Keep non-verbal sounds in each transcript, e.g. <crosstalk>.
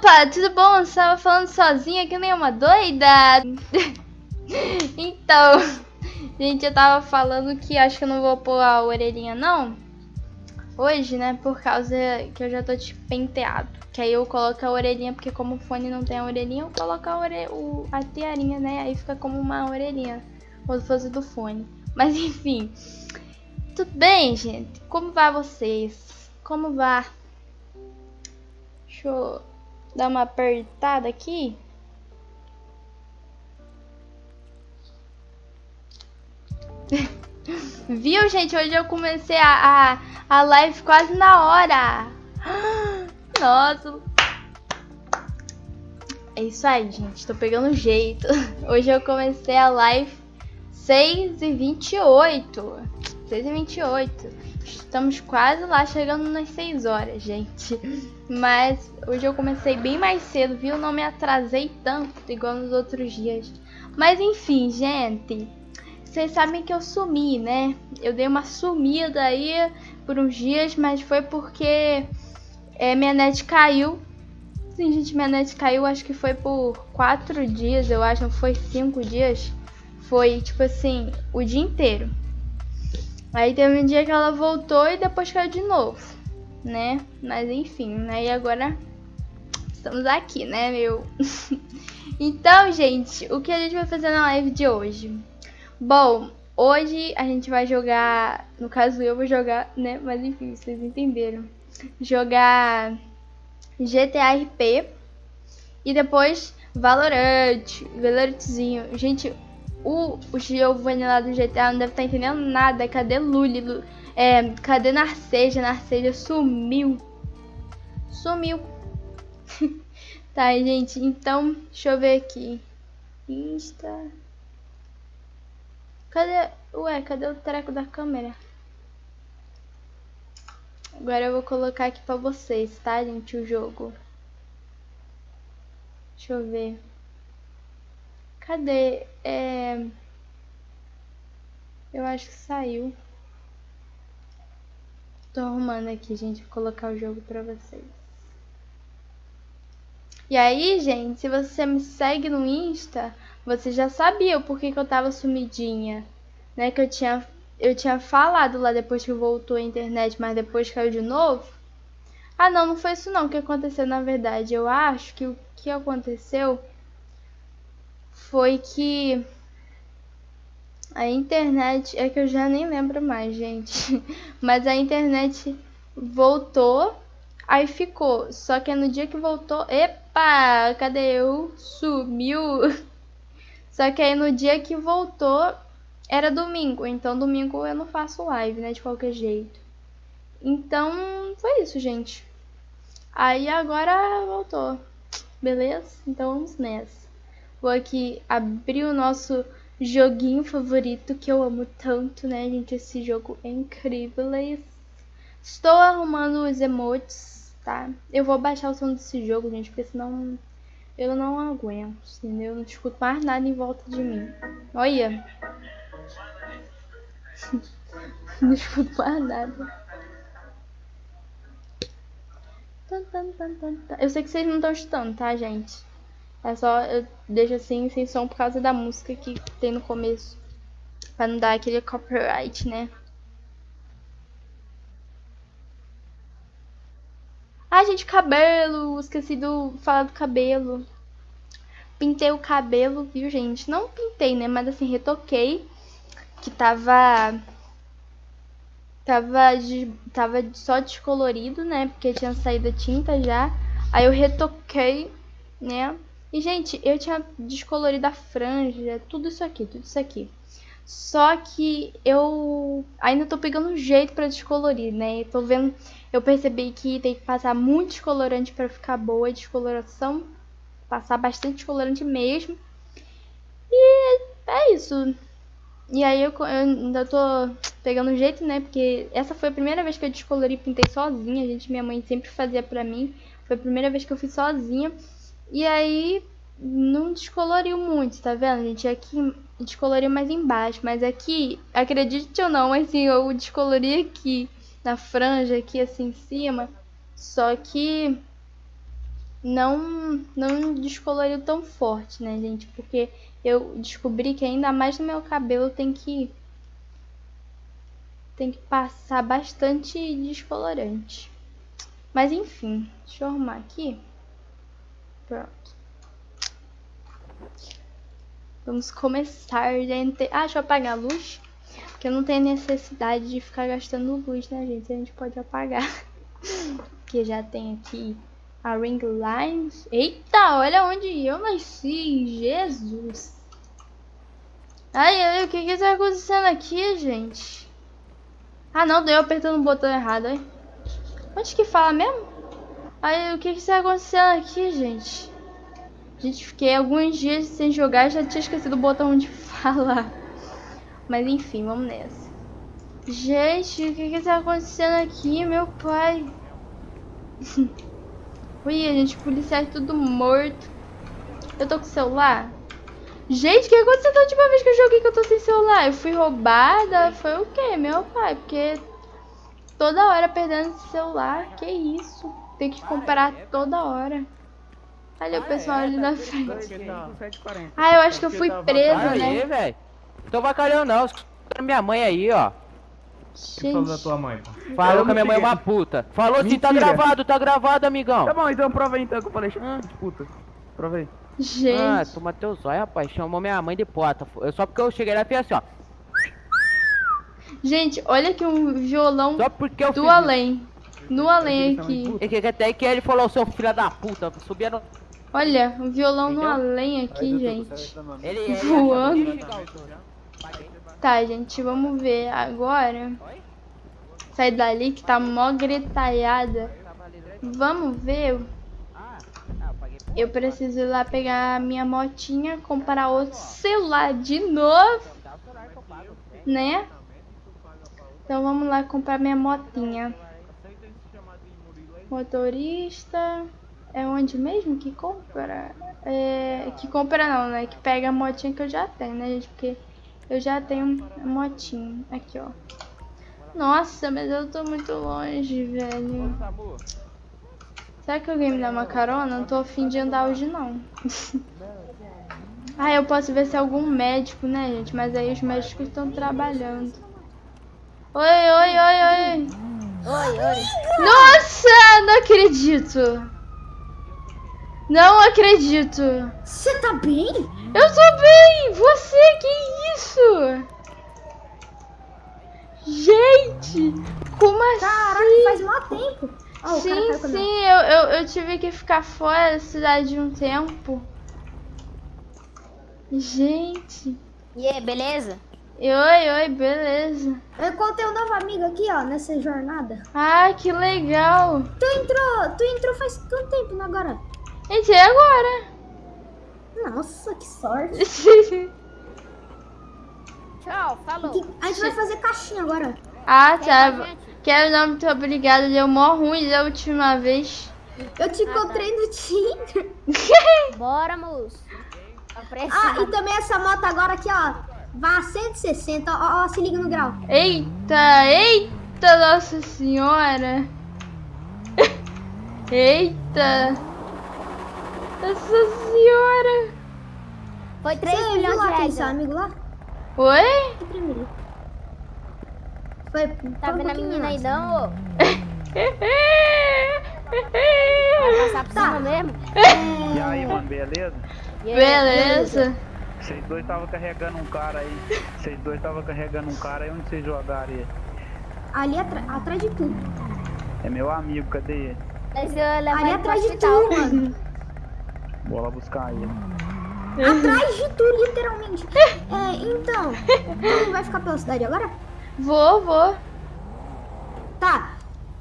Opa, tudo bom? Você tava falando sozinha que nem uma doida? <laughs> então, gente, eu tava falando que acho que eu não vou pôr a orelhinha não. Hoje, né, por causa que eu já tô de penteado. Que aí eu coloco a orelhinha, porque como o fone não tem a orelhinha, eu coloco a, ore... o... a tiarinha, né? Aí fica como uma orelhinha, como se fosse do fone. Mas enfim, tudo bem, gente? Como vai vocês? Como vai? Deixa eu dar uma apertada aqui. <laughs> Viu, gente? Hoje eu comecei a, a, a live quase na hora. <gasps> Nossa. É isso aí, gente. Tô pegando jeito. <laughs> Hoje eu comecei a live 6 e 28 6 e 28 Estamos quase lá, chegando nas 6 horas, gente. Mas hoje eu comecei bem mais cedo, viu? Não me atrasei tanto, igual nos outros dias. Mas enfim, gente. Vocês sabem que eu sumi, né? Eu dei uma sumida aí por uns dias, mas foi porque é, minha net caiu. Sim, gente, minha net caiu, acho que foi por 4 dias, eu acho, não foi 5 dias. Foi, tipo assim, o dia inteiro. Aí teve um dia que ela voltou e depois caiu de novo, né? Mas enfim, né? E agora estamos aqui, né, meu? <laughs> então, gente, o que a gente vai fazer na live de hoje? Bom, hoje a gente vai jogar, no caso eu vou jogar, né? Mas enfim, vocês entenderam. Jogar GTA RP e depois Valorant, Valorantzinho. Gente, o, o Giovanni lá do GTA não deve estar tá entendendo nada. Cadê Luli? É, cadê Narceja? Narceja sumiu. Sumiu. <laughs> tá, gente. Então, deixa eu ver aqui. Insta. Cadê? Ué, cadê o treco da câmera? Agora eu vou colocar aqui pra vocês, tá, gente? O jogo. Deixa eu ver. Cadê? É... Eu acho que saiu. Tô arrumando aqui, gente, vou colocar o jogo pra vocês. E aí, gente, se você me segue no Insta, você já sabia o porquê que eu tava sumidinha. Né, que eu tinha, eu tinha falado lá depois que voltou a internet, mas depois caiu de novo. Ah, não, não foi isso não que aconteceu na verdade. Eu acho que o que aconteceu foi que a internet é que eu já nem lembro mais, gente. <laughs> Mas a internet voltou, aí ficou. Só que no dia que voltou, epa, cadê eu? Sumiu. <laughs> Só que aí no dia que voltou era domingo, então domingo eu não faço live, né, de qualquer jeito. Então, foi isso, gente. Aí agora voltou. Beleza? Então vamos nessa. Vou aqui abrir o nosso joguinho favorito que eu amo tanto, né, gente? Esse jogo é incrível. Estou arrumando os emotes, tá? Eu vou baixar o som desse jogo, gente, porque senão eu não aguento, entendeu? Eu não escuto mais nada em volta de mim. Olha! <laughs> não escuto mais nada. Eu sei que vocês não estão escutando, tá, gente? É só eu deixo assim sem som por causa da música que tem no começo. Pra não dar aquele copyright, né? Ai, gente, cabelo. Esqueci de falar do cabelo. Pintei o cabelo, viu, gente? Não pintei, né? Mas assim, retoquei. Que tava. Tava, de, tava só descolorido, né? Porque tinha saído a tinta já. Aí eu retoquei, né? E, gente, eu tinha descolorido a franja, tudo isso aqui, tudo isso aqui. Só que eu ainda tô pegando um jeito pra descolorir, né? Eu tô vendo, eu percebi que tem que passar muito descolorante pra ficar boa a descoloração. Passar bastante descolorante mesmo. E é isso. E aí eu, eu ainda tô pegando um jeito, né? Porque essa foi a primeira vez que eu descolori e pintei sozinha. Gente, minha mãe sempre fazia pra mim. Foi a primeira vez que eu fiz sozinha. E aí não descoloriu muito, tá vendo, gente? Aqui descoloriu mais embaixo, mas aqui, acredite ou não, assim, eu descolori aqui na franja, aqui assim em cima. Só que não, não descoloriu tão forte, né, gente? Porque eu descobri que ainda mais no meu cabelo tem que tem que passar bastante descolorante. Mas enfim, deixa eu arrumar aqui. Pronto. Vamos começar, gente. Ah, deixa eu apagar a luz. Porque não tem necessidade de ficar gastando luz, né, gente? A gente pode apagar. <laughs> Porque já tem aqui a ring lines. Eita, olha onde eu nasci. Jesus. Ai, ai, o que que tá acontecendo aqui, gente? Ah, não, deu apertando o botão errado, aí. Onde que fala mesmo? Aí, o que que está acontecendo aqui, gente? Gente, fiquei alguns dias sem jogar e já tinha esquecido o botão de <laughs> falar. Mas enfim, vamos nessa. Gente, o que que tá acontecendo aqui, meu pai? <laughs> Ui, gente, policiais tudo morto. Eu tô com celular? Gente, o que aconteceu da última vez que eu joguei que eu tô sem celular? Eu fui roubada? Foi o quê? Meu pai, porque toda hora perdendo celular. Que isso? Tem que comprar toda hora. Olha o pessoal ali na frente. Ah, eu acho que eu fui presa, né? Aí, velho. Tô bacalhão não, escutando minha mãe aí, ó. que falou da tua mãe, pô? Falou que a minha mãe é uma puta. Falou sim, tá Mentira. gravado, tá gravado, amigão. Tá bom, então prova aí então que eu falei, Ah. de puta. Prova aí. Ah, gente. toma teu zóio, rapaz. Chamou minha mãe de pota. Eu- Só porque eu cheguei lá e fiz assim, ó. Gente, olha aqui um violão Só porque eu do fiz além. No além aqui. isso. E que até que ele falou, seu filho da puta, subia no... Olha, um violão no Entendeu? além aqui, gente. Ele, <laughs> ele Voando. ao- Tá, gente, vamos ver agora. Sai dali que tá mó gritalhada. Vamos ver. Eu preciso ir lá pegar a minha motinha, comprar outro celular de novo, né? Então vamos lá comprar minha motinha. Motorista. É onde mesmo que compra? É, que compra não, né? Que pega a motinha que eu já tenho, né, gente? Porque eu já tenho a motinha. Aqui, ó. Nossa, mas eu tô muito longe, velho. Será que alguém me dá uma carona? Não tô afim de andar hoje, não. <laughs> ah, eu posso ver se é algum médico, né, gente? Mas aí os médicos estão trabalhando. Oi, oi, oi, oi. Oi, oi. Nossa, não acredito. Não acredito. Você tá bem? Eu tô bem. Você, que isso? Gente, como Caraca, assim? faz mó tempo. Ó, o cara sim, sim, eu, eu, eu tive que ficar fora da cidade um tempo. Gente. E aí, beleza? E Oi, oi, beleza. Eu encontrei um novo amigo aqui, ó, nessa jornada. Ah, que legal. Tu entrou, tu entrou faz quanto tempo agora? Entrei agora. Nossa, que sorte. <laughs> Tchau, falou. Que- A gente vai fazer caixinha agora. ah, tá. Quero não, muito obrigada. Deu mó ruim da última vez. Eu te encontrei no Tinder. <laughs> Bora, moço. Tá Ah, e também essa moto agora aqui, ó. Vai a 160, ó, ó, se liga no grau. Eita, eita, Nossa Senhora. <laughs> Eita. Nossa Senhora. Foi 3 Você viu milhões de lá reais. seu amigo lá? Oi? Foi, Tá foi um vendo a menina aí não, ô? <laughs> Vai passar por Tá. cima mesmo? E aí, mano, beleza? E aí? Beleza. Vocês dois estavam carregando um cara aí. Vocês dois estavam carregando um cara aí. Onde vocês jogaram ele? Ali atrás de tu. É meu amigo, cadê ele? Mas eu Ali atrás de tu, mano. Lá buscar ele. Atrás de tu, literalmente. É, então, tu vai ficar pela cidade agora? Vou, vou. Tá.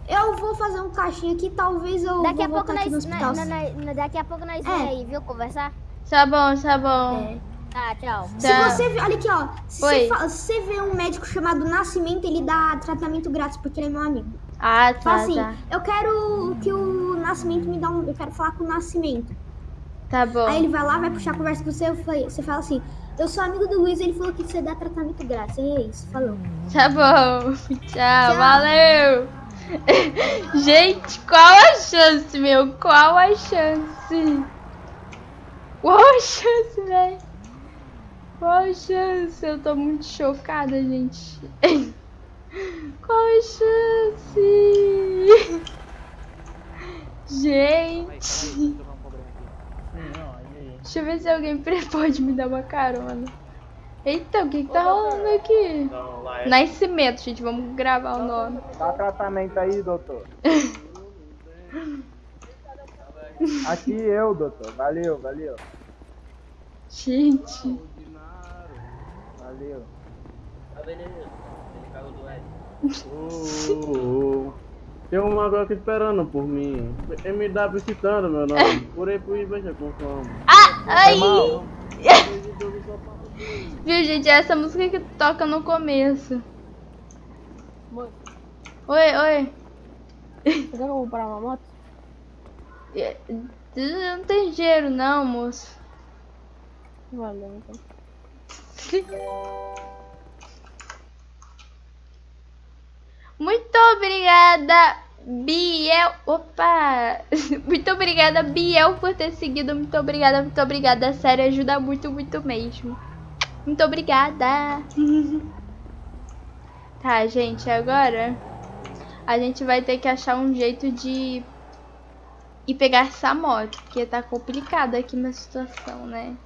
Eu vou fazer um caixinha aqui, talvez eu Daqui vou a pouco nós, hospital. nós- nós- nós- daqui a pouco nós É. vem aí, viu? Conversar. Tá bom, tá bom. É. Tá, tchau. Se Tá. você vê, olha aqui, ó. Se Oi. você, fa- se você vê um médico chamado Nascimento, ele dá tratamento grátis porque ele é meu amigo. Ah, Fala tá, assim, tá. eu quero que o Nascimento me dá um. Eu quero falar com o Nascimento. Tá bom. Aí ele vai lá, vai puxar a conversa com você, eu falei- você fala assim, eu sou amigo do Luiz, ele falou que você dá tratamento grátis. E é isso, falou. Tá bom. <laughs> Tchau, Tchau. valeu. <laughs> Gente, qual a chance, meu? Qual a chance? Qual a chance, velho? Qual a chance? Eu tô muito chocada, gente. Qual a chance? Gente. Deixa eu ver se alguém <laughs> pode me dar uma carona. Eita, o que que tá rolando aqui? É. Nascimento, gente. Vamos gravar o nome. Dá tratamento aí, doutor. <laughs> Aqui eu, doutor. Valeu, valeu. Gente. Valeu. Tá vendo aí? Ele cagou do Ed. Ô, ô, ô. Tem um mago aqui esperando por mim. Dá visitando, meu nome. Por aí, por aí, veja com fome. Ah, ai! mal. <laughs> Viu, gente? É essa música que toca no começo. Oi, oi. Você quer comprar uma moto? É, Não tem dinheiro não, moço. Valeu, então. Muito obrigada, Biel. Opa! <laughs> Muito obrigada, Biel, por ter seguido. Muito obrigada, muito obrigada. Sério, ajuda muito, muito mesmo. Muito obrigada. <laughs> Tá, gente, agora a gente vai ter que achar um jeito de ir pegar essa moto, porque tá complicada aqui minha situação, né?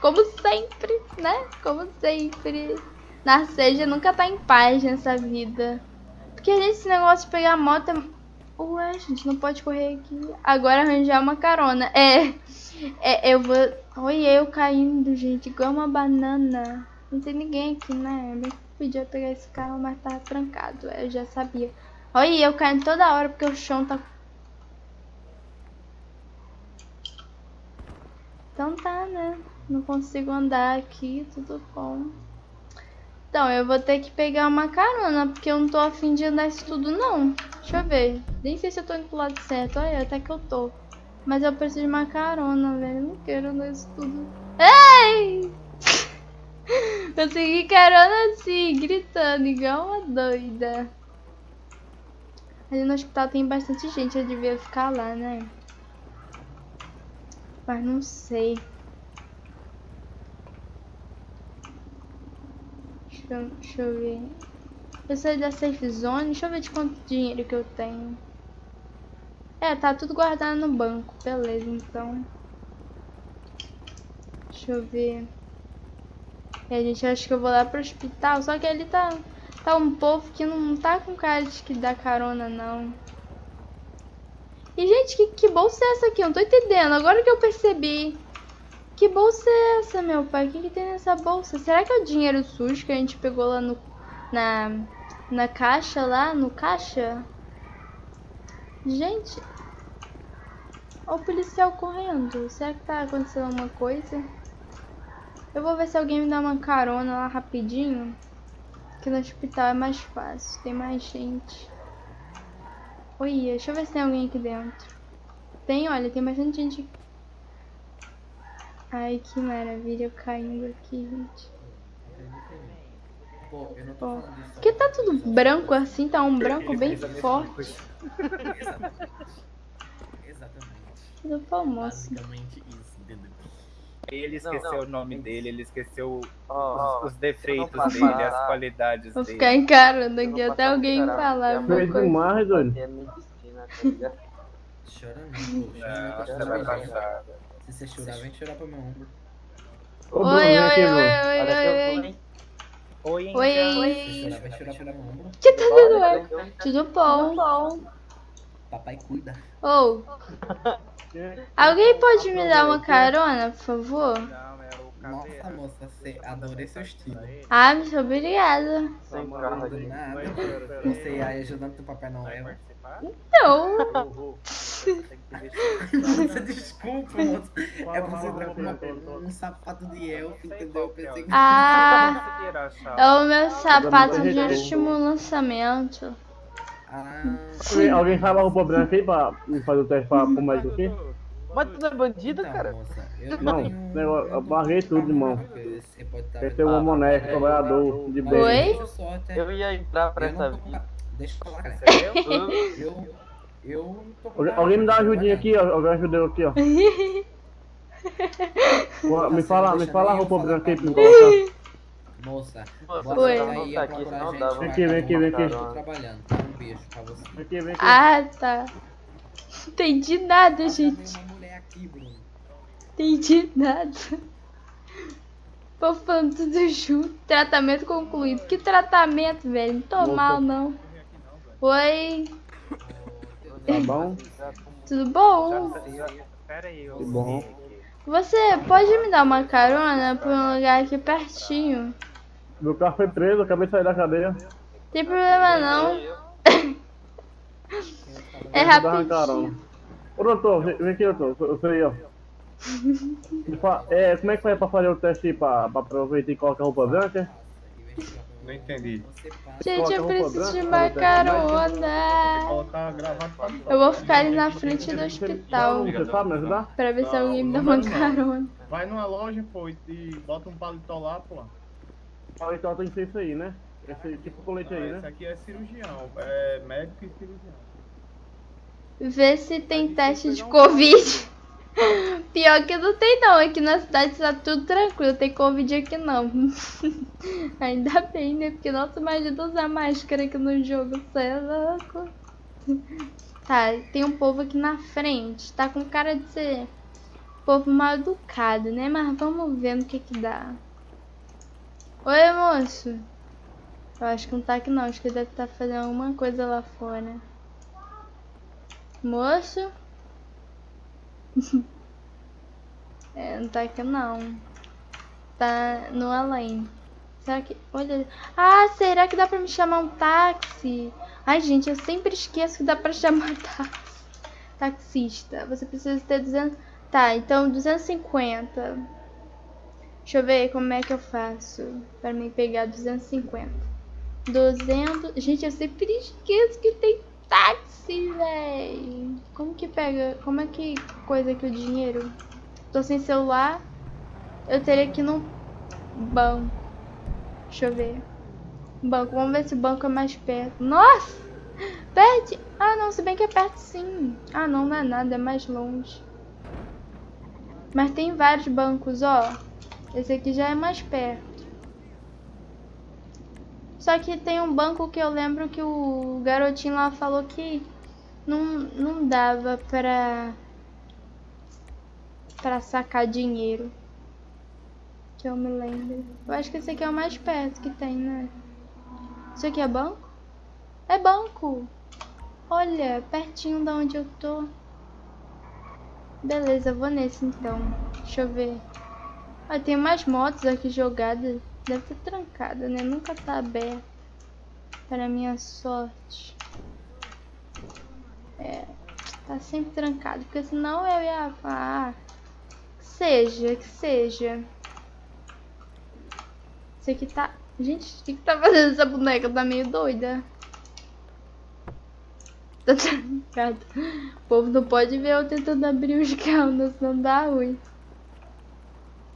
Como sempre, né? Como sempre. Narceja nunca tá em paz nessa vida. Porque, gente, esse negócio de pegar moto é... Ué, gente, não pode correr aqui. Agora arranjar uma carona. É, é eu vou... Olha eu caindo, gente, igual uma banana. Não tem ninguém aqui, né? Eu podia pegar esse carro, mas tava trancado. é, Eu já sabia. Olha eu caindo toda hora porque o chão tá... Então tá, né? Não consigo andar aqui, tudo bom. Então, eu vou ter que pegar uma carona, porque eu não tô afim de andar isso tudo, não. Deixa eu ver. Nem sei se eu tô indo pro lado certo. Olha, até que eu tô. Mas eu preciso de uma carona, velho. Eu não quero andar isso tudo. Ei! <laughs> Consegui carona assim, gritando, igual uma doida. Ali no hospital tem bastante gente, eu devia ficar lá, né? Mas não sei. Deixa deixa eu ver. Eu saí da safe zone. Deixa eu ver de quanto dinheiro que eu tenho. É, tá tudo guardado no banco. Beleza, então. Deixa eu ver. E a gente acha que eu vou lá pro hospital. Só que ali tá, tá um povo que não tá com cara de que dá carona, não. E, gente, que, que bolsa é essa aqui? Eu não tô entendendo. Agora que eu percebi. Que bolsa é essa, meu pai? O que, que tem nessa bolsa? Será que é o dinheiro sujo que a gente pegou lá no, na, na caixa lá? No caixa? Gente. O policial correndo. Será que tá acontecendo alguma coisa? Eu vou ver se alguém me dá uma carona lá rapidinho. Que no hospital é mais fácil. Tem mais gente. Oi, deixa eu ver se tem alguém aqui dentro. Tem, olha, tem bastante gente. Ai, que maravilha, eu caindo aqui, gente. Pô, eu não tô falando disso. Porque tá tudo branco assim, tá um branco bem forte. Exatamente. Tudo moço. Basicamente isso, entendeu? Ele esqueceu o nome dele, ele esqueceu Ó, os, os defeitos não dele, passa as qualidades Vou dele. ficar encarando aqui não até alguém falar alguma Fez coisa. demais, é medicina, tá ligado? Chora não, pô. Chora Não, Se você chorar, vem chorar pro meu ombro. Ô, Oi, Bruno, oi, vem aqui, oi, Bruno. oi, oi, oi. hein? Oi, Oi, Se oi. chorar, vai chorar pro meu ombro. que tá dando ar? Tudo bom? Papai cuida. Ou, <laughs> alguém pode me dar uma carona, por favor? Não, Nossa, moça, você adorei seu estilo. Ah, muito obrigada. Sem aqui. nada. Você aí ajudando teu Papai Noel. Nossa, desculpa, moça. É você entrar com uma- um sapato de elfo, entendeu? Eu pensei que... Ah, é o meu sapato de último lançamento. Ah, Alguém- sabe a roupa branca aí pra me fazer o teste pra mais do que? Mas tu não é bandido, então, cara? moça, eu Não, negócio- eu eu com tudo, irmão. carro, porque Você pode estar Esse é o vendo. Moneco, trabalhador de bem. Oi? eu Eu ia entrar pra eu essa não vida. Deixa eu falar, cara. Entendeu? Eu. Eu. tô com Alguém, me dá uma ajudinha aqui, ó. Alguém ajudou aqui, ó. Pô, Me fala, me fala a roupa branca aí pra colocar. Moça, Oi. aí não tá a aqui, dava. pra Vem aqui, vem aqui, vem aqui. Eu tô trabalhando, tá? Um beijo pra você. Vem aqui, vem aqui. Ah, tá. Entendi nada, Ah, gente. Aqui, Bruno. Entendi nada. Pô, falando tudo junto. Tratamento concluído. Que tratamento, velho? Não tô Voltou. mal, não. Oi, Tá bom? tudo bom? Pera aí, eu. Que bom. Você pode me dar uma carona pra um lugar aqui pertinho? Meu carro foi preso, acabei de sair da cadeia. Tem problema não. É rapidinho. Ô doutor, vem vem aqui, doutor. Eu sei, ó. <laughs> Me fa- É, como é que faz pra fazer o teste aí pra, pra aproveitar e colocar roupa branca? Não entendi. Gente, eu preciso de uma carona. Eu vou ficar ali na frente do hospital Você sabe me ajudar? pra ver se alguém me dá uma carona. Vai numa loja, pô, e bota um paletó lá, pô. Então tem que ser isso aí, né? Esse tipo colete aí, Esse né? aqui é cirurgião, é médico e cirurgião. Ver se tem teste de Covid. <laughs> Pior que não tem não, aqui na cidade tá tudo tranquilo, tem Covid aqui não. <laughs> Ainda bem, né? Porque nossa, imagina usar máscara aqui no jogo, você é louco. Tá, tem um povo aqui na frente, tá com cara de ser povo mal educado, né? Mas vamos ver no que que dá. Oi, moço. Eu acho que não tá aqui não, acho que ele deve estar fazendo alguma coisa lá fora. Moço? <laughs> é, não tá aqui não. Tá no além. Será que. Olha. Ah, será que dá pra me chamar um táxi? Ai, gente, eu sempre esqueço que dá pra <laughs> chamar táxi. Taxista. Você precisa ter 200. Tá, então 250. Deixa eu ver como é que eu faço pra me pegar 250. 200. Gente, eu sempre esqueço que tem táxi, véi. Como que pega? Como é que coisa aqui o dinheiro? Tô sem celular. Eu teria que ir no banco. Deixa eu ver. Banco. Vamos ver se o banco é mais perto. Nossa! Perto? Ah, não. Se bem que é perto sim. Ah, não. Não é nada. É mais longe. Mas tem vários bancos, ó. Esse aqui já é mais perto. Só que tem um banco que eu lembro que o garotinho lá falou que não, não dava pra, pra sacar dinheiro. Que eu me lembro. Eu acho que esse aqui é o mais perto que tem, né? Isso aqui é banco? É banco! Olha, pertinho da onde eu tô. Beleza, vou nesse então. Deixa eu ver. Ah, tem umas motos aqui jogadas. Deve ter trancada, né? Nunca tá aberto. Para minha sorte. É. Tá sempre trancado. Porque senão eu ia falar. Que seja, que seja. Isso aqui tá. Gente, o que, que tá fazendo essa boneca? Tá meio doida. Tá <laughs> trancado. O povo não pode ver eu tentando abrir os <laughs> carros, senão dá ruim.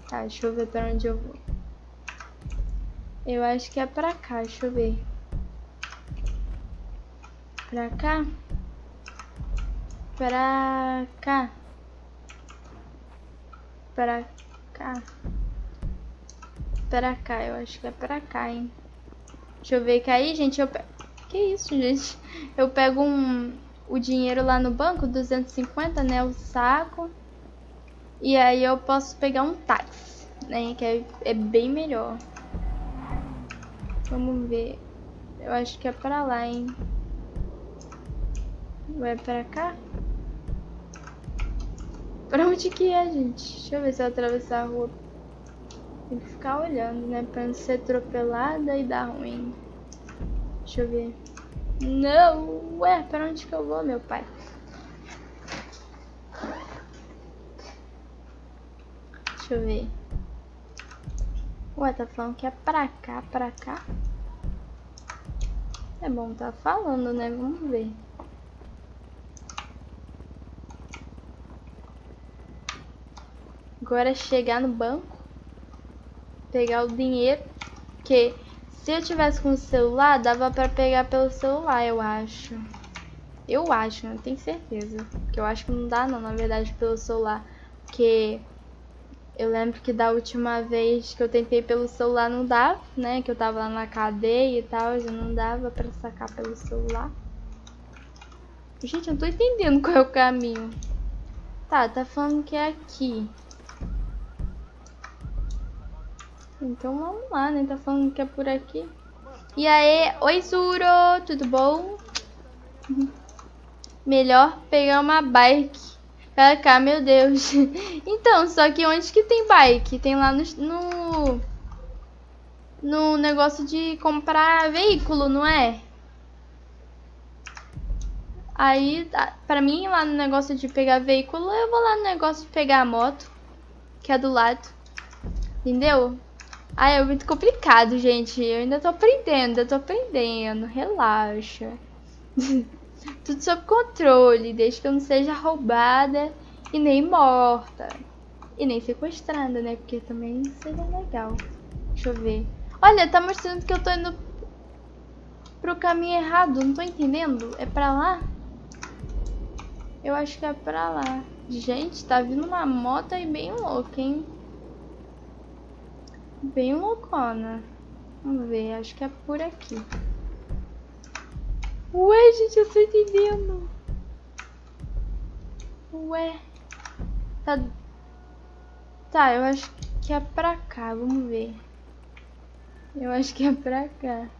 Tá, deixa eu ver pra onde eu vou. Eu acho que é pra cá, deixa eu ver. Pra cá? Pra cá. Pra cá. Pra cá, eu acho que é pra cá, hein. Deixa eu ver que aí, gente, eu pego... Que isso, gente? Eu pego um... o dinheiro lá no banco, 250, né, o saco. E aí eu posso pegar um táxi, né, que é, é bem melhor. Vamos ver. Eu acho que é pra lá, hein. Vai pra cá? Pra onde que é, gente? Deixa eu ver se eu atravessar a rua. Tem que ficar olhando, né? Pra não ser atropelada e dar ruim. Deixa eu ver. Não! Ué, pra onde que eu vou, meu pai? Deixa eu ver. Ué, tá falando que é pra cá, pra cá? É bom tá falando, né? Vamos ver. Agora é chegar no banco, pegar o dinheiro, que Se eu tivesse com o celular, dava pra pegar pelo celular, eu acho. Eu acho, não tenho certeza. Que eu acho que não dá não, na verdade, pelo celular. Porque eu lembro que da última vez que eu tentei pelo celular não dava, né? Que eu tava lá na cadeia e tal, já não dava pra sacar pelo celular. Gente, eu não tô entendendo qual é o caminho. Tá, tá falando que é aqui. Então vamos lá, né? Tá falando que é por aqui. E aí, oi Zuro, tudo bom? Melhor pegar uma bike. Pra cá, meu Deus. <laughs> Então, só que onde que tem bike? Tem lá no, no, no negócio de comprar veículo, não é? Aí, pra mim, lá no negócio de pegar veículo, eu vou lá no negócio de pegar a moto, que é do lado. Entendeu? Ah, é muito complicado, gente. Eu ainda tô aprendendo, ainda tô aprendendo. Relaxa. <laughs> Tudo sob controle, desde que eu não seja roubada e nem morta. E nem sequestrada, né? Porque também seria legal. Deixa eu ver. Olha, tá mostrando que eu tô indo pro caminho errado. Não tô entendendo. É pra lá? Eu acho que é pra lá. Gente, tá vindo uma moto aí bem louca, hein? Bem loucona. Vamos ver, acho que é por aqui. Ué, gente, eu tô entendendo. Ué. Tá... Tá, eu acho que é pra cá, vamos ver. Eu acho que é pra cá.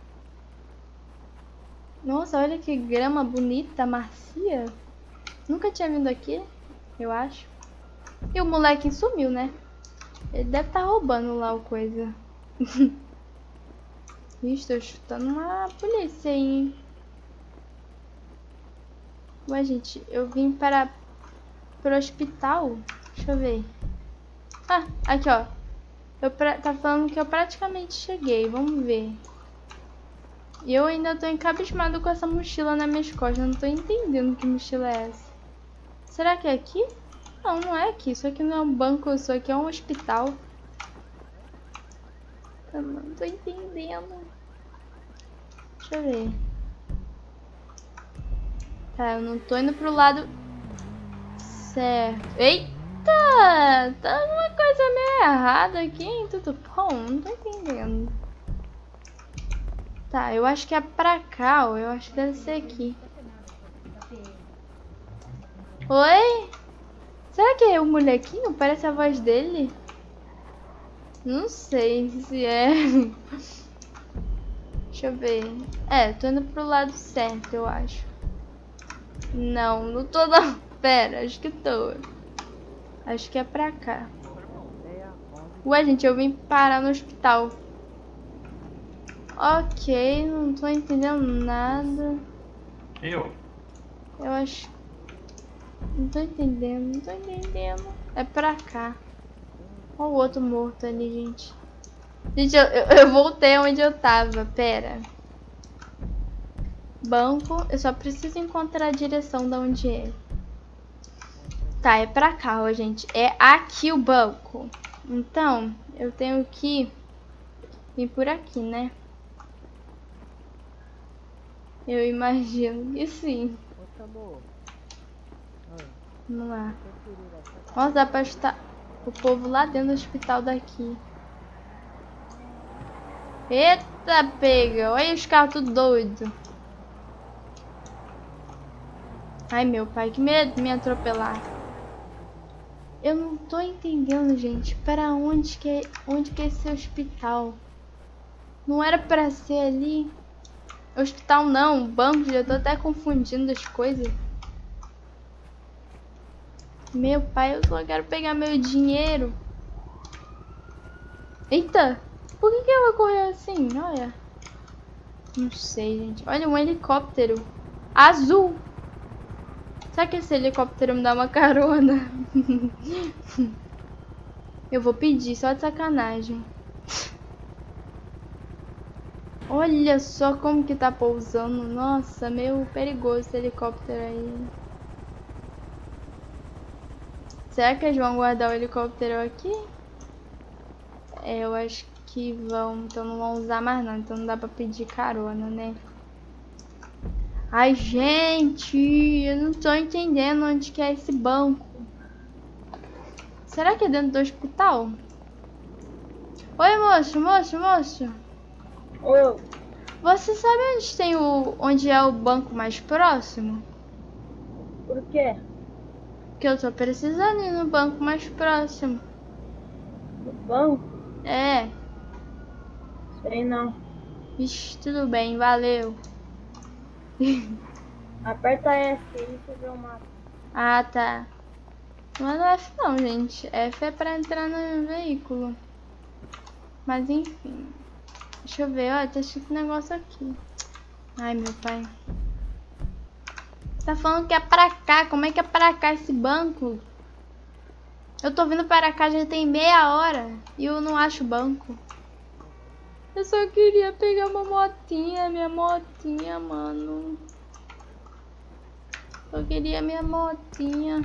Nossa, olha que grama bonita, macia. Nunca tinha vindo aqui, eu acho. E o moleque sumiu, né? Ele deve estar tá roubando lá o coisa. <laughs> Ixi, tô chutando uma polícia hein? Ué, gente, eu vim para pro hospital. Deixa eu ver. Ah, aqui, ó. Eu pra... Tá falando que eu praticamente cheguei. Vamos ver. E eu ainda tô encabismado com essa mochila nas minhas costas. Eu não tô entendendo que mochila é essa. Será que é aqui? Não, não é aqui. Isso aqui não é um banco, isso aqui é um hospital. Eu não tô entendendo. Deixa eu ver. Tá, eu não tô indo pro lado certo. Eita! Tá uma coisa meio errada aqui, hein? Tudo bom? Não tô entendendo. Tá, eu acho que é pra cá, ó. Eu acho que deve ser aqui. Oi? Será que é o molequinho? Parece a voz dele? Não sei se é. <laughs> Deixa eu ver. É, tô indo pro lado certo, eu acho. Não, não tô não. <laughs> Pera, acho que tô. Acho que é pra cá. Ué, gente, eu vim parar no hospital. Ok, não tô entendendo nada. Eu? Eu acho não tô entendendo, não tô entendendo. É pra cá. Olha o outro morto ali, gente. Gente, eu, eu, eu voltei onde eu tava. Pera. Banco. Eu só preciso encontrar a direção de onde é. Tá, é pra cá, ó, gente. É aqui o banco. Então, eu tenho que vir por aqui, né? Eu imagino que sim. Vamos lá. Nossa, dá pra estar o povo lá dentro do hospital daqui. Eita, pega. Olha os carros tudo doido. Ai, meu pai, que medo de me atropelar. Eu não tô entendendo, gente. Para onde que é, onde que é esse hospital? Não era para ser ali? Hospital não, banco, já tô até confundindo as coisas. Meu pai, eu só quero pegar meu dinheiro. Eita! Por que, que ela correu assim? Olha. Não sei, gente. Olha, um helicóptero. Azul. Será que esse helicóptero me dá uma carona? eu vou pedir, só de sacanagem. Olha só como que tá pousando. Nossa, meio perigoso esse helicóptero aí. Será que eles vão guardar o helicóptero aqui? É, eu acho que vão, então não vão usar mais não, então não dá pra pedir carona, né? Ai, gente, eu não tô entendendo onde que é esse banco. Será que é dentro do hospital? Oi, moço, moço, moço. Ô, Você sabe onde tem o onde é o banco mais próximo? por quê? Que eu tô precisando ir no banco mais próximo. No banco? É, Sei não. Ixi, tudo bem, valeu. <laughs> Aperta F aí você vê o mapa. Ah, tá. Não é F não, gente. F é pra entrar no veículo. Mas enfim. Deixa eu ver, ó, tá escrito negócio aqui. Ai, meu pai. Tá falando que é pra cá. Como é que é pra cá esse banco? Eu tô vindo para cá já tem meia hora e eu não acho banco. Eu só queria pegar uma motinha, minha motinha, mano. Eu queria minha motinha.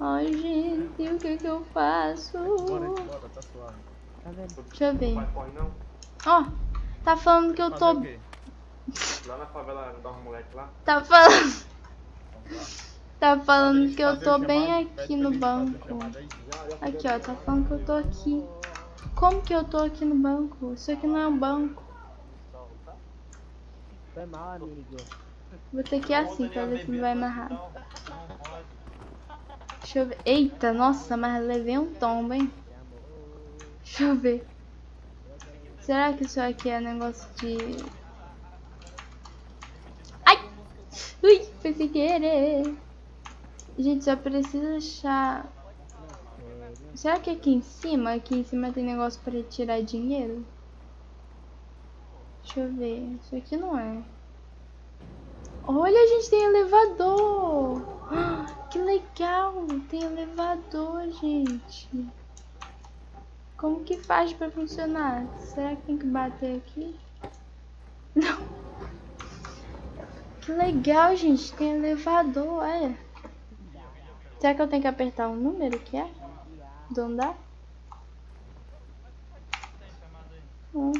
Ai, gente, o que que eu faço? Deixa eu ver. Ó, tá falando que eu tô... Lá na favela da moleque lá. Tá falando... Tá falando que eu tô bem aqui no banco. Aqui, ó, tá falando que eu tô aqui. Como que eu tô aqui no banco? Isso aqui não é um banco. Foi mal, amigo. Vou ter que ir assim pra ver se não vai rápido. Deixa eu ver. Eita, nossa, mas levei um tombo, hein? Deixa eu ver. Será que isso aqui é negócio de... Ai! Ui, foi sem querer. Gente, só precisa achar... Será que aqui em cima? Aqui em cima tem negócio pra tirar dinheiro? Deixa eu ver. Isso aqui não é. Olha, a gente tem elevador. <gasps> Que legal. Tem elevador, gente. Como que faz pra funcionar? Será que tem que bater aqui? Não. <laughs> Que legal, gente. Tem elevador, olha. Será que eu tenho que apertar o número que é? Do andar? Hum.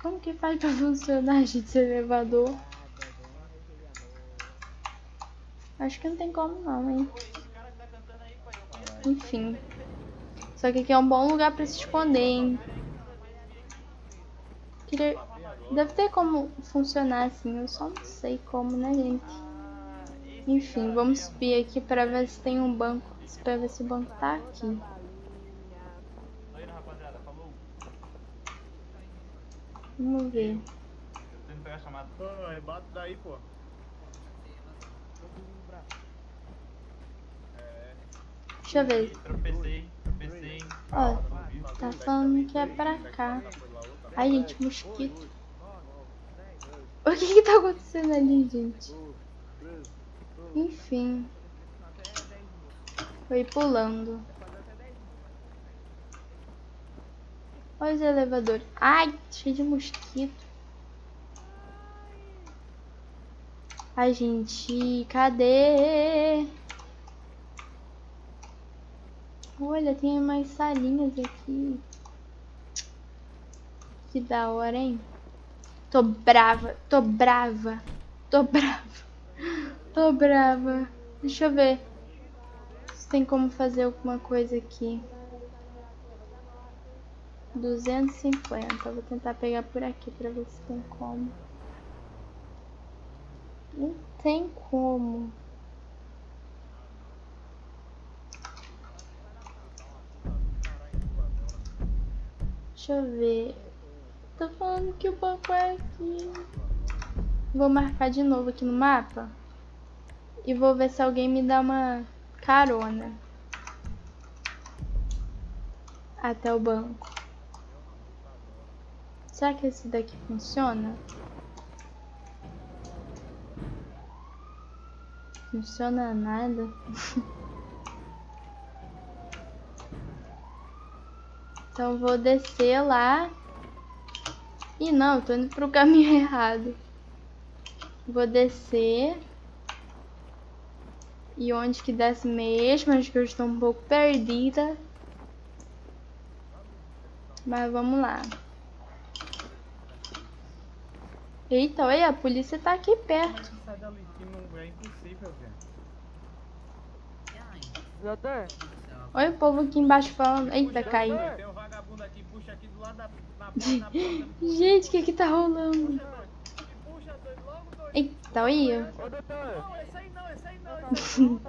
Como que faz pra funcionar, <laughs> gente, esse elevador? Acho que não tem como não, hein? Enfim. Só que aqui é um bom lugar pra se esconder, hein? Queria... Deve ter como funcionar assim, eu só não sei como, né, gente? Enfim, vamos subir aqui pra ver se tem um banco. Pra ver se o banco tá aqui. Vamos ver. Deixa eu ver. Tropecei, tropecei. Ó, tá falando que é pra cá. Ai, gente, mosquito. O que que tá acontecendo ali, gente? Enfim. Foi pulando. Olha os elevadores. Ai, cheio de mosquito. Ai, gente, cadê? Olha, tem mais salinhas aqui. Que da hora, hein? Tô brava, tô brava, tô brava, tô brava. Deixa eu ver se tem como fazer alguma coisa aqui. 250. Vou tentar pegar por aqui pra ver se tem como. Não tem como. Deixa eu ver. Tô falando que o banco é aqui. Vou marcar de novo aqui no mapa. E vou ver se alguém me dá uma carona. Até o banco. Será que esse daqui funciona? Funciona nada. <laughs> Então vou descer lá. Ih, não, tô indo pro caminho <laughs> errado. Vou descer. E onde que desce mesmo. Acho que eu estou um pouco perdida. Mas vamos lá. Eita, olha, a polícia tá aqui perto. Sai dali, que não é impossível, velho. Doutor, Olha o povo aqui embaixo falando. Eita, caiu. <laughs> Gente, o que que tá rolando? Eita, olha. ô doutor. Não, esse aí não, esse aí não.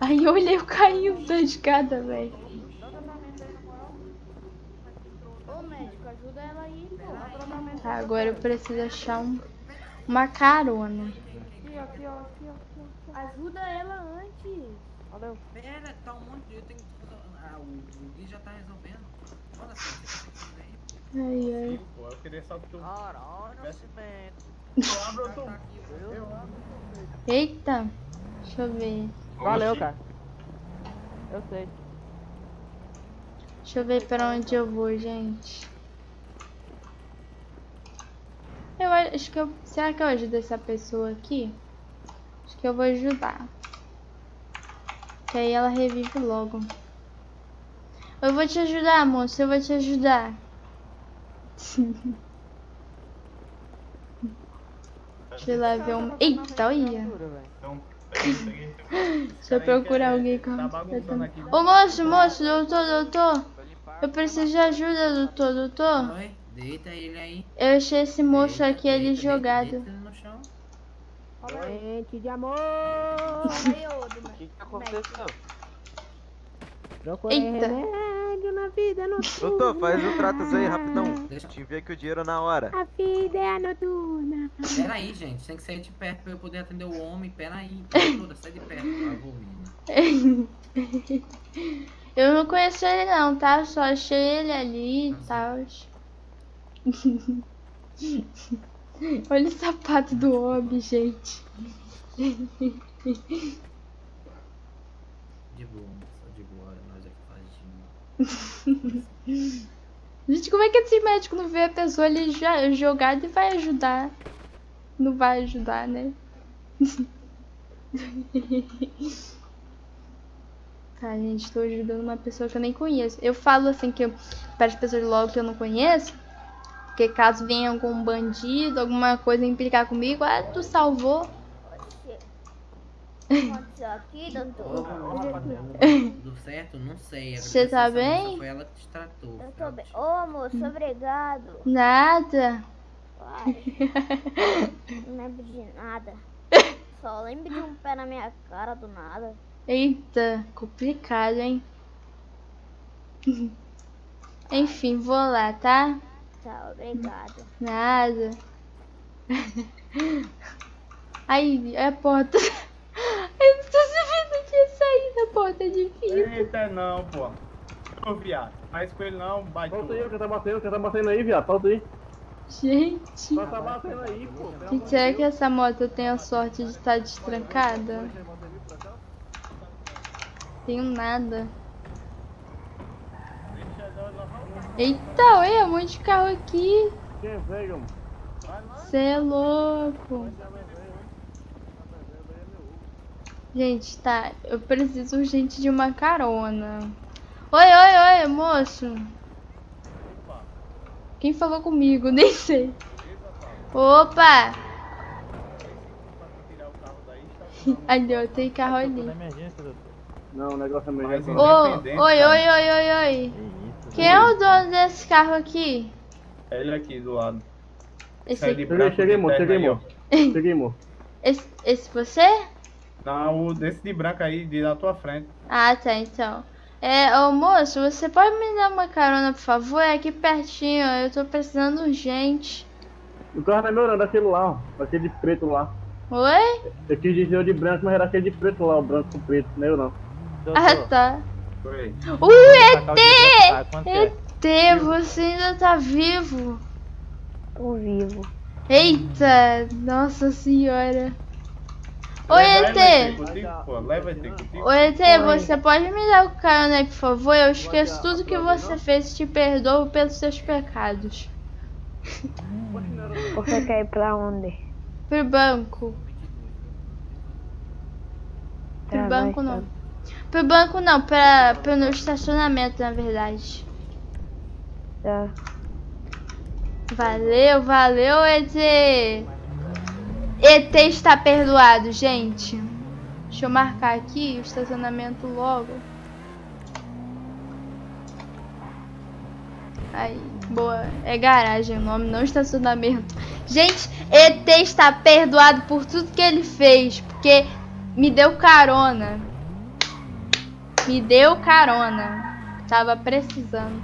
Aí olha, eu caí da escada, velho. Ô médico, ajuda ela aí, pô. Tá, agora eu preciso achar um, uma carona. Ajuda ela antes. Pera, tá um monte de. Eu tenho que. Ah, o, Gui já tá resolvendo. Olha só, você aí. Ai, ai. Eu queria só que tu. Caralho, Eita. Deixa eu ver. Valeu, cara. Eu sei. Deixa eu ver pra onde eu vou, gente. Eu acho que eu. Será que eu ajudo essa pessoa aqui? Acho que eu vou ajudar. Que aí ela revive logo. Eu vou te ajudar, moço. Eu vou te ajudar. <laughs> Deixa eu lá ver um. Eita, olha. Então. Deixa eu procurar alguém com. Tá aqui. Ô moço, moço, doutor, doutor. Eu preciso de ajuda, doutor, doutor. Oi, deita ele aí. Eu achei esse moço Deita, aqui ali deita, jogado. Deita ele no chão. Gente de amor. O que que aconteceu? Procurei Eita. remédio na vida noturna. Doutor, faz o tratos aí, rapidão. Deixa- Te envia aqui o dinheiro na hora. A vida é a noturna. Pera aí, gente. Tem que sair de perto pra eu poder atender o homem. Pera aí. Toda, sai de perto, por favor, menina. Eu não conheço ele não, tá? Só achei ele ali e tal. <laughs> Olha o sapato do homem, gente. De boa, moça, de boa. Nós é que faz de <laughs> Gente, como é que esse médico não vê a pessoa ali jogada e vai ajudar? Não vai ajudar, né? <laughs> Tá, gente, tô ajudando uma pessoa que eu nem conheço. Eu falo assim que eu, as pessoas logo que eu não conheço, porque caso venha algum bandido, alguma coisa implicar comigo, ah, tu salvou. Aconteceu aqui? Tudo <laughs> certo? Não sei. Você tá bem? Foi ela que te tratou. Eu tô bem. Ô, moço, obrigado. Nada. Vai. <laughs> Não lembro de nada. Só lembro de um pé na minha cara do nada. Eita, complicado, hein? <laughs> Enfim, vou lá, tá? Tá, obrigado. Nada. Aí, é a porta. Eu não tô sabendo que ia de vidro. Eita, não, pô. Ô, viado. Faz com ele não, vai Solta aí, quem tá batendo, quem tá batendo aí, viado. Solta aí. Gente, Só tá batendo aí, pô. Será que essa moto tem a sorte de estar destrancada? Tenho nada. Eita, olha, um monte de carro aqui. Quem veio, mano? Você é louco. Gente, tá. Eu preciso urgente de uma carona. Oi, oi, oi, moço. Quem falou comigo? <laughs> Nem sei. Opa! <laughs> Ali, ó, tem carro ali. Não, o negócio é. Ô, Independente, oi, oi, oi, oi, oi. Quem é o dono desse carro aqui? Ele aqui do lado. Esse aqui. Cheguei, cheguei, de moço, cheguei, moço. Cheguei, <laughs> moço. Esse, esse você? Não, o desse de branco aí, de na tua frente. Ah, tá, então. É, ô moço, você pode me dar uma carona, por favor? É aqui pertinho, ó, eu tô precisando urgente. O carro tá melhorando, aquele lá, ó. Aquele de preto lá. Oi? Eu quis dizer o de branco, mas era aquele de preto lá, o branco com preto. Não é eu não. Ah, tá. Foi. Uh, ET! ET, você ainda tá vivo. Tô vivo. Eita, nossa senhora. Oi, ET. Oi, ET, você pode me dar o carona aí, por favor? Eu esqueço tudo que você fez e te perdoo pelos seus pecados. <laughs> Você quer ir pra onde? Pro banco. banco não. tá. Pro banco não, pra, pro no estacionamento, na verdade. Tá. Valeu, valeu, ET. ET está perdoado, gente. Deixa eu marcar aqui o estacionamento logo. Aí, boa. É garagem o nome, não estacionamento. Gente, ET está perdoado por tudo que ele fez. Porque me deu carona. Me deu carona. Tava precisando.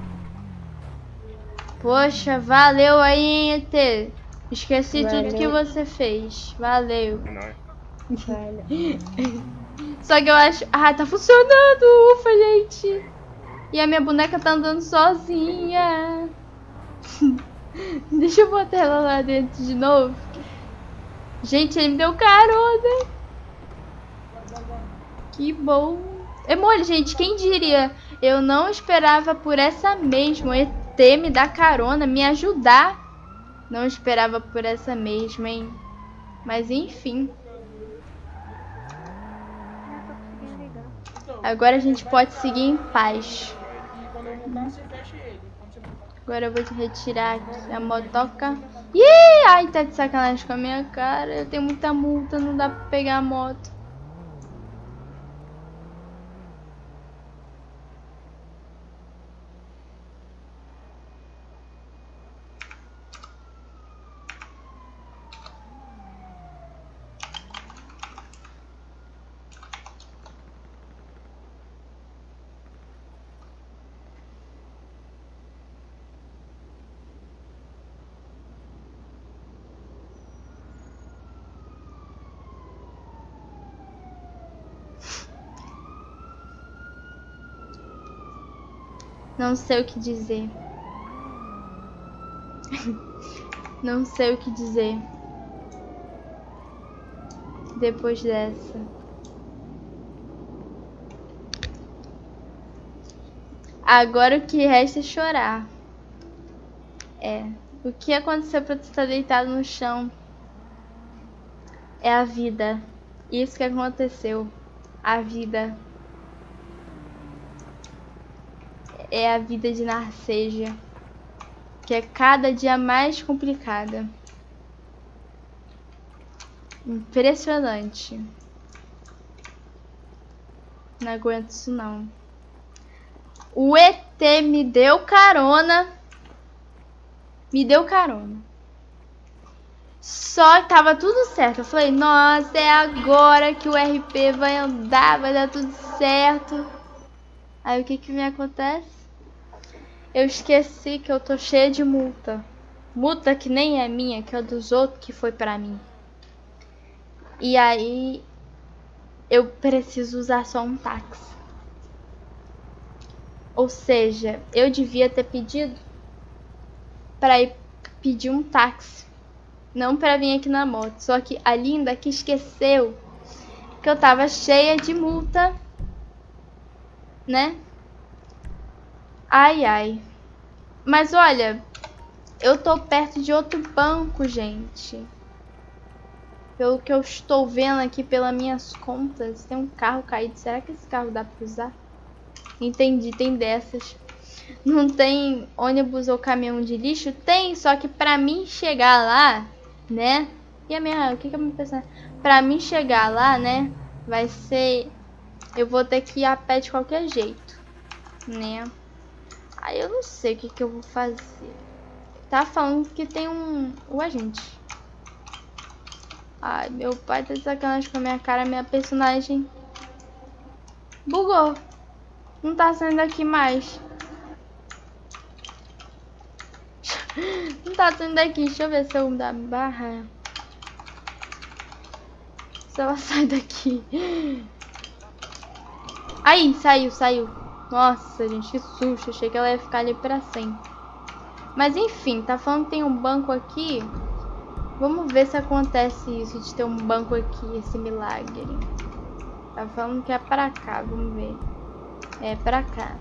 Poxa, valeu aí, ET. Esqueci tudo que Valeu. você fez. Valeu. Velho. <laughs> Só que eu acho. Ah, tá funcionando! Ufa, gente! E a minha boneca tá andando sozinha. <laughs> Deixa eu botar ela lá dentro de novo. Gente, ele me deu carona. Que bom. É mole, gente. Quem diria? Eu não esperava por essa mesma. ET me dar carona, me ajudar. Não esperava por essa mesma, hein? Mas enfim. Agora a gente pode seguir em paz. Agora eu vou retirar a motoca. Ih, ai, tá de sacanagem com a minha cara. Eu tenho muita multa, não dá pra pegar a moto. Não sei o que dizer. <laughs> Não sei o que dizer. Depois dessa. Agora o que resta é chorar. É. O que aconteceu pra tu estar deitado no chão? É a vida. Isso que aconteceu. A vida. É a vida de Narceja, que é cada dia mais complicada. Impressionante. Não aguento isso não. O ET me deu carona. Me deu carona. Só que tava tudo certo. Eu falei, nossa, é agora que o RP vai andar, vai dar tudo certo. Aí o que que me acontece? Eu esqueci que eu tô cheia de multa. Multa que nem é minha, que é dos outros que foi pra mim. E aí eu preciso usar só um táxi. Ou seja, eu devia ter pedido pra ir pedir um táxi. Não pra vir aqui na moto. Só que a linda que esqueceu que eu tava cheia de multa né? Ai, ai. Mas olha, eu tô perto de outro banco, gente. Pelo que eu estou vendo aqui pelas minhas contas, tem um carro caído. Será que esse carro dá pra usar? Entendi, tem dessas. Não tem ônibus ou caminhão de lixo? Tem, só que pra mim chegar lá, né? E a minha, o que que eu me pensando? Pra mim chegar lá, né? Vai ser eu vou ter que ir a pé de qualquer jeito, né? Aí eu não sei o que, que eu vou fazer. Tá falando que tem um... Ué, gente. Ai, meu pai tá sacanagem com a minha cara, minha personagem. Bugou. Não tá saindo daqui mais. <laughs> Não tá saindo daqui. Deixa eu ver se eu dar barra. Se ela <laughs> sai daqui. Aí, saiu, saiu. Nossa, gente, que susto. Achei que ela ia ficar ali pra sempre. Mas enfim, tá falando que tem um banco aqui. Vamos ver se acontece isso de ter um banco aqui, esse milagre. Tá falando que é pra cá, vamos ver. É pra cá.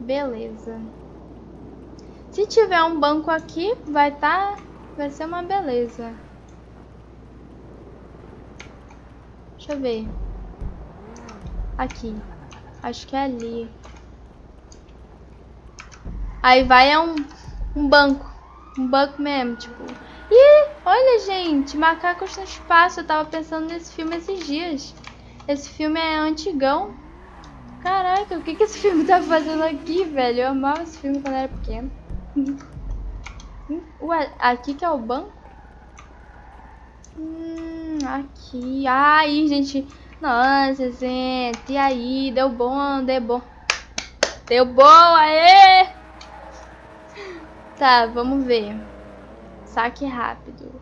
Beleza. Se tiver um banco aqui, vai tá... Vai ser uma beleza. Deixa eu ver. Aqui. Acho que é ali. Aí vai é um, um banco. Um banco mesmo, tipo. Ih, olha, gente. Macacos no espaço. Eu tava pensando nesse filme esses dias. Esse filme é antigão. Caraca, o que, que esse filme tá fazendo aqui, velho? Eu amava esse filme quando era pequeno. <laughs> Ué, aqui que é o banco? Hum, aqui. Aí, gente. Nossa, gente. E aí? Deu bom, deu bom. Deu bom, aê! Tá, vamos ver. Saque rápido.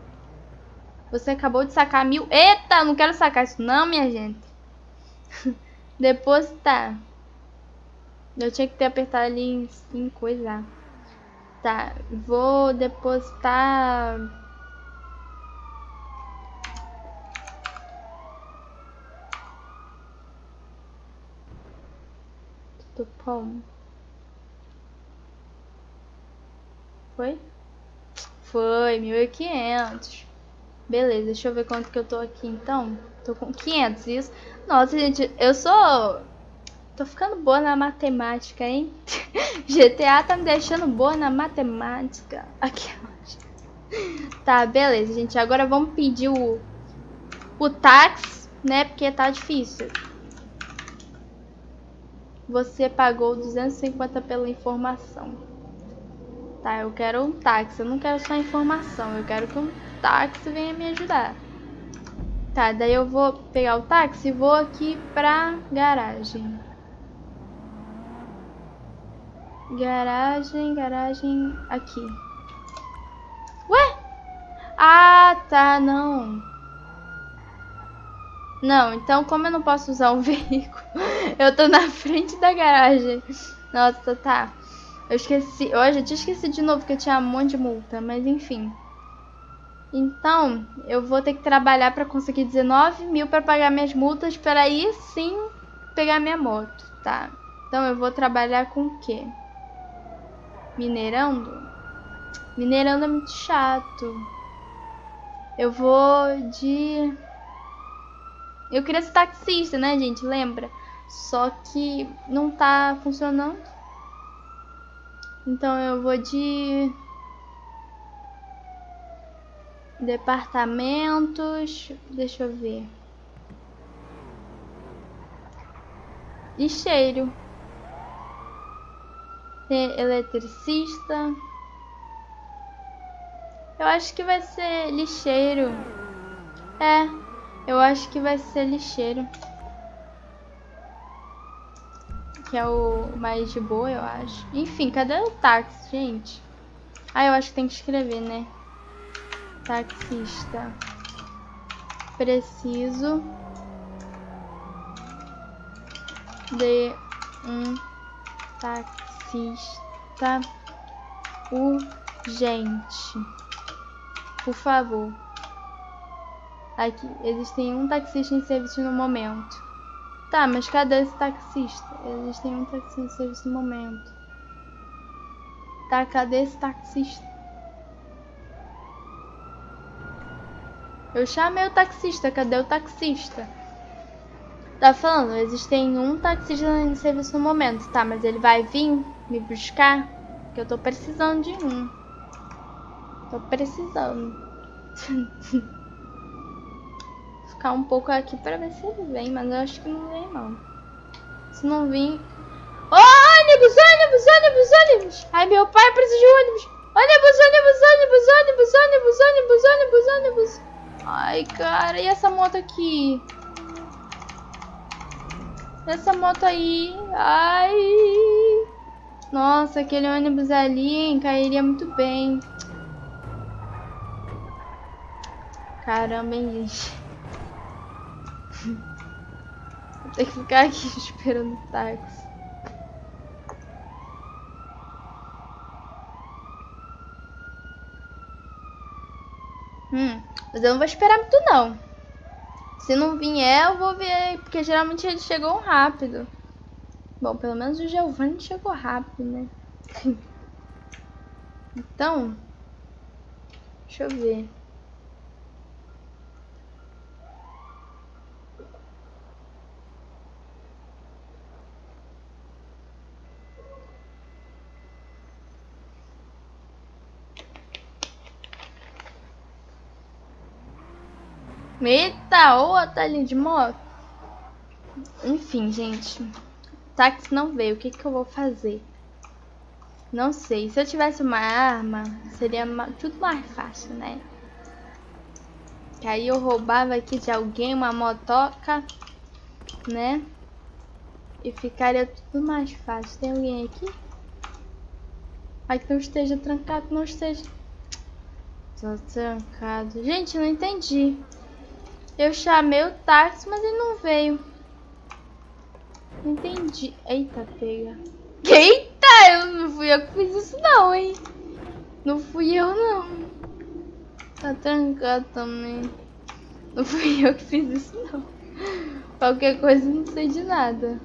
Você acabou de sacar mil. Eita, não quero sacar isso não, minha gente. <laughs> Depositar. Eu tinha que ter apertado ali em, coisa. Tá, vou depositar. Bom? Foi? Foi, 1.500. Beleza, deixa eu ver quanto que eu tô aqui então. Tô com 500, isso. Nossa, gente, eu sou... Tô ficando boa na matemática, hein? <laughs> GTA tá me deixando boa na matemática. Aqui, Tá, beleza, gente. Agora vamos pedir o, o táxi, né? Porque tá difícil. Você pagou 250 pela informação. Tá, eu quero um táxi. Eu não quero só informação. Eu quero que um táxi venha me ajudar. Tá, daí eu vou pegar o táxi e vou aqui pra garagem. Garagem, garagem, aqui. Ué? Ah, tá, não. Não, então como eu não posso usar um <laughs> veículo, eu tô na frente da garagem. Nossa, tá. Eu esqueci, eu já tinha esquecido de novo que eu tinha um monte de multa, mas enfim. Então, eu vou ter que trabalhar para conseguir 19 mil para pagar minhas multas, para aí sim pegar minha moto, tá? Então eu vou trabalhar com o quê? Minerando? Minerando é muito chato. Eu vou de... Eu queria ser taxista, né, gente? Lembra? Só que não tá funcionando. Então eu vou de... Departamentos... Deixa eu ver. Lixeiro. Eletricista. Eu acho que vai ser lixeiro. É, eu acho que vai ser lixeiro. Que é o mais de boa, eu acho. Enfim, cadê o táxi, gente? Ah, eu acho que tem que escrever, né? Taxista. Preciso de um taxista urgente. Por favor. Aqui, existem um taxista em serviço no momento. Tá, mas cadê esse taxista? Existem um taxista em serviço no momento. Tá, cadê esse taxista? Eu chamei o taxista, cadê o taxista? Tá falando, existem um taxista em serviço no momento, tá? Mas ele vai vir me buscar? Que eu tô precisando de um. Tô precisando. <laughs> Ficar um pouco aqui pra ver se ele vem, mas eu acho que não vem não. Se não vir... Oh, ônibus, ônibus, ônibus, ônibus! Ai, meu pai precisa de ônibus! Ônibus, ônibus, ônibus, ônibus, ônibus, ônibus, ônibus, ônibus! Ai, cara, e essa moto aqui? Essa moto aí, ai... Nossa, aquele ônibus ali, hein, cairia muito bem. Caramba, hein, gente. Vou ter que ficar aqui <laughs> esperando o táxi. Hum, mas eu não vou esperar muito não. Se não vier, eu vou ver, porque geralmente eles chegam rápido. Bom, pelo menos o Giovanni chegou rápido, né? <laughs> então, deixa eu ver. Eita, outra ali de moto. Enfim, gente. Táxi não veio. O que, que eu vou fazer? Não sei. Se eu tivesse uma arma, seria tudo mais fácil, né? Que aí eu roubava aqui de alguém uma motoca, né? E ficaria tudo mais fácil. Tem alguém aqui? Ai, que não esteja trancado, não esteja. Tô trancado. Gente, não entendi. Eu chamei o táxi, mas ele não veio. Entendi. Eita, pega. Eita, eu não fui eu que fiz isso não, hein? Não fui eu não. Tá trancado também. Não fui eu que fiz isso não. Qualquer coisa não sei de nada.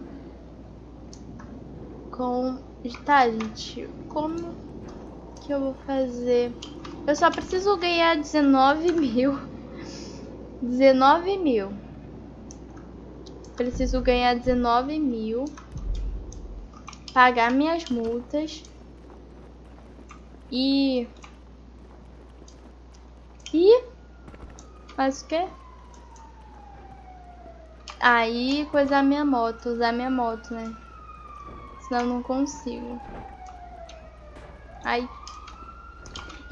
Com. Tá, gente. Como que eu vou fazer? Eu só preciso ganhar 19 mil. 19 mil. Preciso ganhar 19 mil. Pagar minhas multas. E. E. Faz o quê? Aí coisar minha moto, usar minha moto, né? Senão eu não consigo. Ai.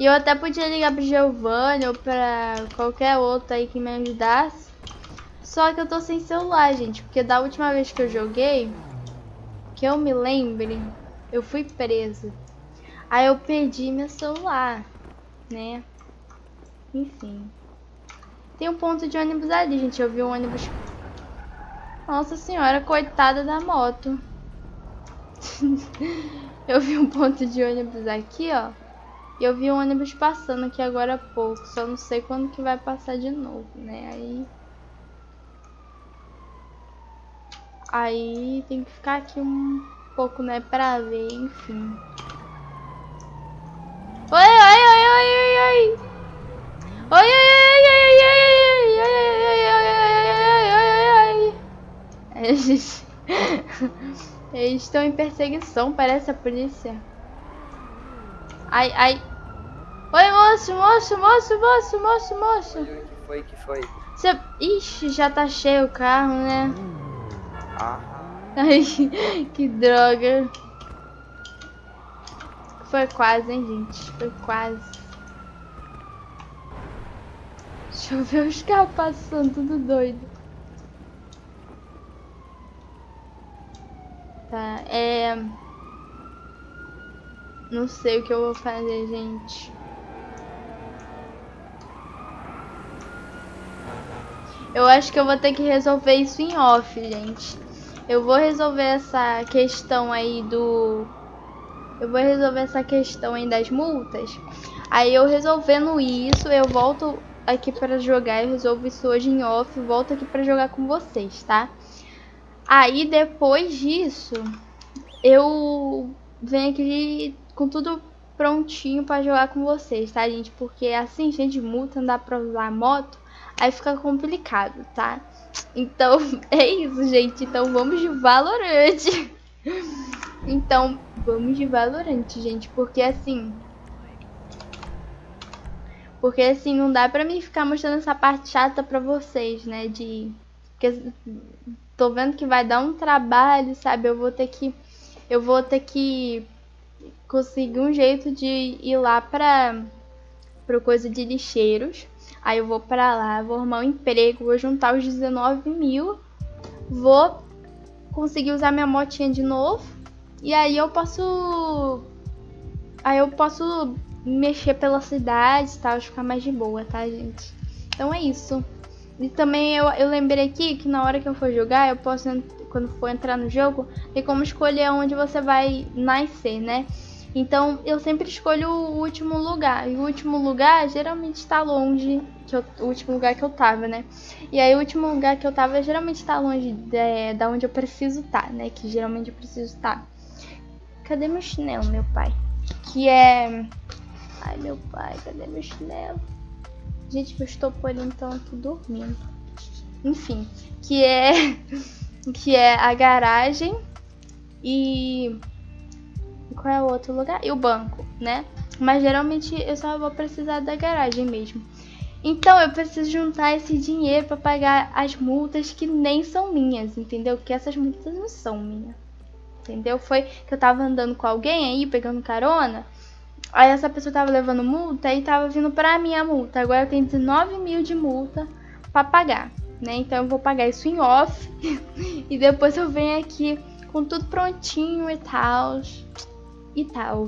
E eu até podia ligar pro Giovanni ou pra qualquer outro aí que me ajudasse. Só que eu tô sem celular, gente. Porque da última vez que eu joguei, que eu me lembre, eu fui presa. Aí eu perdi meu celular, né? Enfim. Tem um ponto de ônibus ali, gente. Eu vi um ônibus. Nossa senhora, coitada da moto. <laughs> eu vi um ponto de ônibus aqui, ó. E eu vi um ônibus passando aqui agora há pouco. Só não sei quando que vai passar de novo, né? Aí. Aí tem que ficar aqui um pouco, né? Pra ver, enfim. Oi, oi, oi, oi, oi, oi. Oi, oi, oi, oi, oi, oi, oi, oi, oi, oi, oi, oi, oi. Eles Eles estão em perseguição, parece a polícia. Ai, ai. Oi, moço, moço, moço, moço, moço, moço. Que foi, que foi? Você... Ixi, já tá cheio o carro, né? Ah, Ai, <laughs> que droga. Foi quase, hein, gente? Foi quase. Deixa eu ver os carros passando, tudo doido. Tá, é... Não sei o que eu vou fazer, gente. Eu acho que eu vou ter que resolver isso em off, gente. Eu vou resolver essa questão aí do... Eu vou resolver essa questão aí das multas. Aí eu resolvendo isso, eu volto aqui pra jogar. Eu resolvo isso hoje em off. Volto aqui pra jogar com vocês, tá? Aí depois disso, eu venho aqui com tudo prontinho pra jogar com vocês, tá, gente? Porque assim, de multa, não dá pra usar moto, aí fica complicado, tá? Então, <laughs> é isso, gente. Então, vamos de Valorant. Então, vamos de Valorant, gente. Porque, assim... Porque, assim, não dá pra mim ficar mostrando essa parte chata pra vocês, né? De... Porque tô vendo que vai dar um trabalho, sabe? Eu vou ter que... Eu vou ter que conseguir um jeito de ir lá pra... Pro coisa de lixeiros. Aí eu vou pra lá, vou arrumar um emprego, vou juntar os 19 mil, vou conseguir usar minha motinha de novo. E aí eu posso. Aí eu posso mexer pela cidade e tal, ficar mais de boa, tá, gente? Então é isso. E também eu, eu lembrei aqui que na hora que eu for jogar, eu posso, quando for entrar no jogo, tem como escolher onde você vai nascer, né? Então eu sempre escolho o último lugar. E o último lugar geralmente está longe. Que eu, o último lugar que eu tava, né? E aí o último lugar que eu tava geralmente está longe de, da onde eu preciso estar, tá, né? Que geralmente eu preciso estar. Tá. Cadê meu chinelo, meu pai? Que é. Ai meu pai, cadê meu chinelo? Gente, eu estou por então aqui dormindo. Enfim, que é. <laughs> Que é a garagem e qual é o outro lugar? E o banco, né? Mas geralmente eu só vou precisar da garagem mesmo. Então eu preciso juntar esse dinheiro pra pagar as multas que nem são minhas, entendeu? Que essas multas não são minhas. Entendeu? Foi que eu tava andando com alguém aí, pegando carona. Aí essa pessoa tava levando multa e tava vindo pra mim a multa. Agora eu tenho 19 mil de multa pra pagar, né? Então eu vou pagar isso em off. <laughs> e depois eu venho aqui com tudo prontinho e tal. E tal.